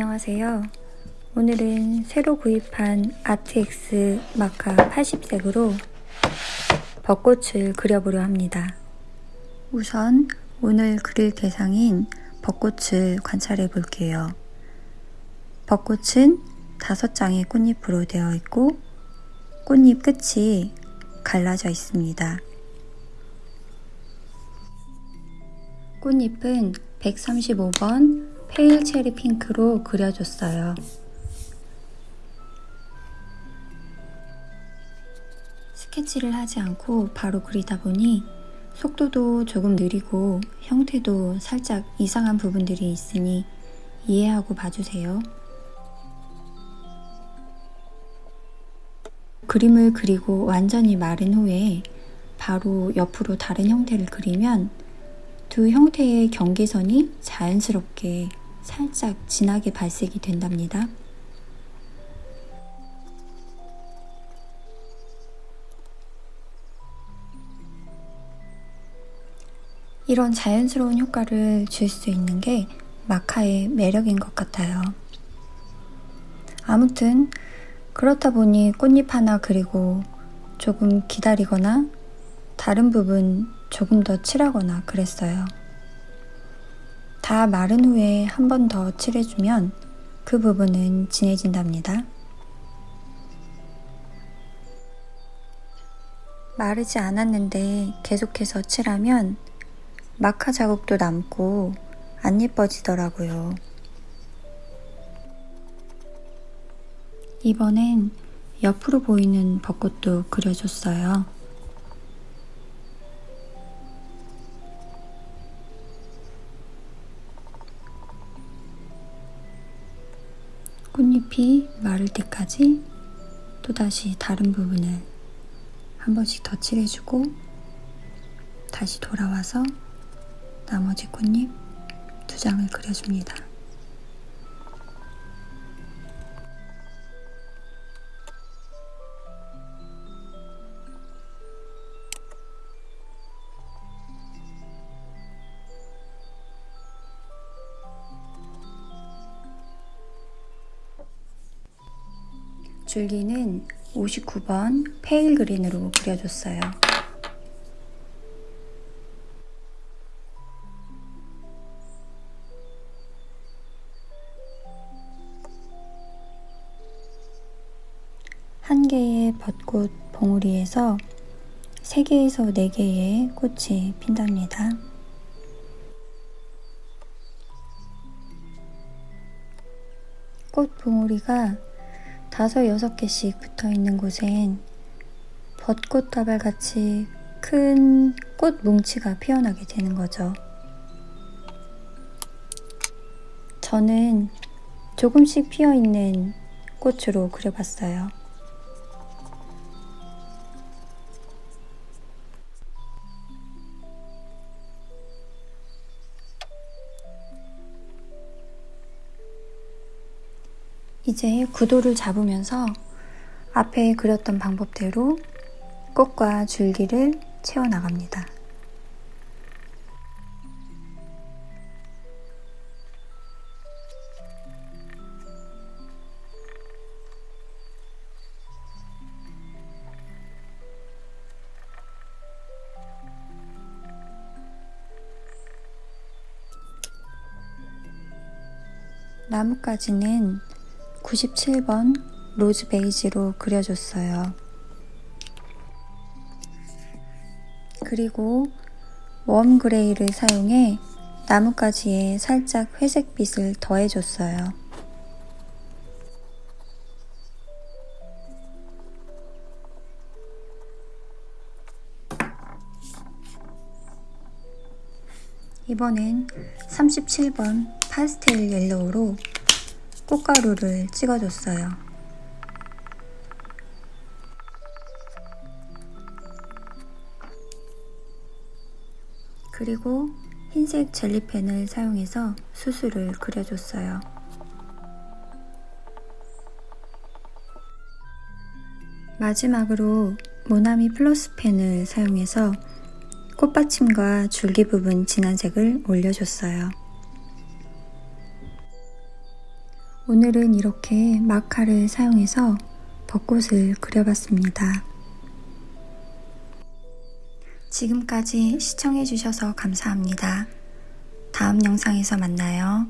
안녕하세요. 오늘은 새로 구입한 아트엑스 마카 80색으로 벚꽃을 그려보려 합니다. 우선 오늘 그릴 대상인 벚꽃을 관찰해 볼게요. 벚꽃은 다섯 장의 꽃잎으로 되어 있고 꽃잎 끝이 갈라져 있습니다. 꽃잎은 135번 페일 체리 핑크로 그려줬어요. 스케치를 하지 않고 바로 그리다 보니 속도도 조금 느리고 형태도 살짝 이상한 부분들이 있으니 이해하고 봐주세요. 그림을 그리고 완전히 마른 후에 바로 옆으로 다른 형태를 그리면 두 형태의 경계선이 자연스럽게 살짝 진하게 발색이 된답니다. 이런 자연스러운 효과를 줄 수 있는 게 마카의 매력인 것 같아요. 아무튼 그렇다 보니 꽃잎 하나 그리고 조금 기다리거나 다른 부분 조금 더 칠하거나 그랬어요. 다 마른 후에 한 번 더 칠해주면 그 부분은 진해진답니다. 마르지 않았는데 계속해서 칠하면 마카 자국도 남고 안 예뻐지더라고요. 이번엔 옆으로 보이는 벚꽃도 그려줬어요. 꽃잎이 마를 때까지 또다시 다른 부분을 한 번씩 더 칠해주고 다시 돌아와서 나머지 꽃잎 두 장을 그려줍니다. 줄기는 59번 페일 그린으로 그려줬어요. 한 개의 벚꽃 봉우리에서 3개에서 4개의 꽃이 핀답니다. 꽃 봉우리가 다섯 여섯 개씩 붙어 있는 곳엔 벚꽃다발 같이 큰 꽃 뭉치가 피어나게 되는 거죠. 저는 조금씩 피어 있는 꽃으로 그려봤어요. 이제 구도를 잡으면서 앞에 그렸던 방법대로 꽃과 줄기를 채워나갑니다. 나뭇가지는 97번 rose beige로 그려줬어요. 그리고 warm gray를 사용해 나뭇가지에 살짝 회색빛을 더해줬어요. 이번엔 37번 파스텔 옐로우로 꽃가루를 찍어줬어요. 그리고 흰색 젤리펜을 사용해서 수술을 그려줬어요. 마지막으로 모나미 플러스 펜을 사용해서 꽃받침과 줄기 부분 진한 색을 올려줬어요. 오늘은 이렇게 마카를 사용해서 벚꽃을 그려봤습니다. 지금까지 시청해주셔서 감사합니다. 다음 영상에서 만나요.